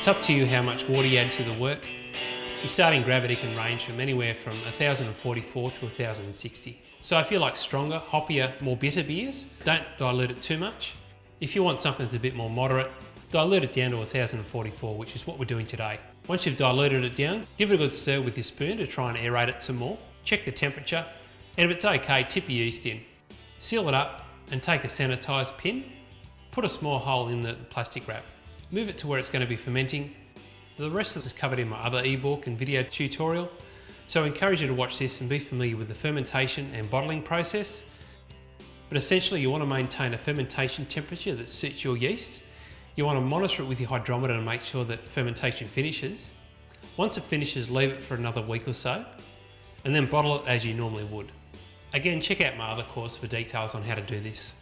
It's up to you how much water you add to the work. Your starting gravity can range from anywhere from 1044 to 1060. So if you like stronger, hoppier, more bitter beers, don't dilute it too much. If you want something that's a bit more moderate, dilute it down to 1044, which is what we're doing today. Once you've diluted it down, give it a good stir with your spoon to try and aerate it some more. Check the temperature, and if it's okay, tip your yeast in. Seal it up and take a sanitised pin, put a small hole in the plastic wrap. Move it to where it's going to be fermenting. The rest of this is covered in my other ebook and video tutorial, so I encourage you to watch this and be familiar with the fermentation and bottling process. But essentially you want to maintain a fermentation temperature that suits your yeast. You want to monitor it with your hydrometer and make sure that fermentation finishes. Once it finishes, leave it for another week or so, and then bottle it as you normally would. Again, check out my other course for details on how to do this.